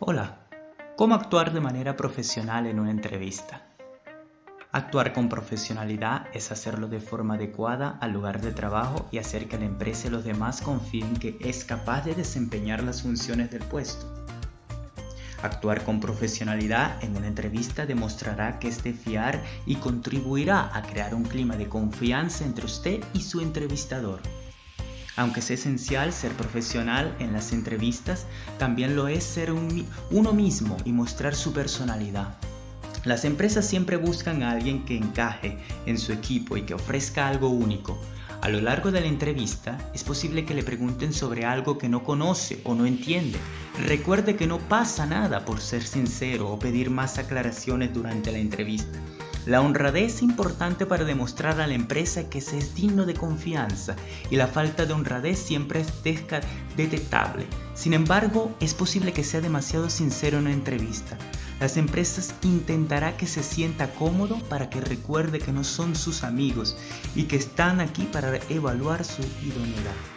Hola, ¿cómo actuar de manera profesional en una entrevista? Actuar con profesionalidad es hacerlo de forma adecuada al lugar de trabajo y hacer que la empresa y los demás confíen que es capaz de desempeñar las funciones del puesto. Actuar con profesionalidad en una entrevista demostrará que es de fiar y contribuirá a crear un clima de confianza entre usted y su entrevistador. Aunque es esencial ser profesional en las entrevistas, también lo es ser uno mismo y mostrar su personalidad. Las empresas siempre buscan a alguien que encaje en su equipo y que ofrezca algo único. A lo largo de la entrevista es posible que le pregunten sobre algo que no conoce o no entiende. Recuerde que no pasa nada por ser sincero o pedir más aclaraciones durante la entrevista. La honradez es importante para demostrar a la empresa que se es digno de confianza y la falta de honradez siempre es detectable. Sin embargo, es posible que sea demasiado sincero en una entrevista. Las empresas intentará que se sienta cómodo para que recuerde que no son sus amigos y que están aquí para evaluar su idoneidad.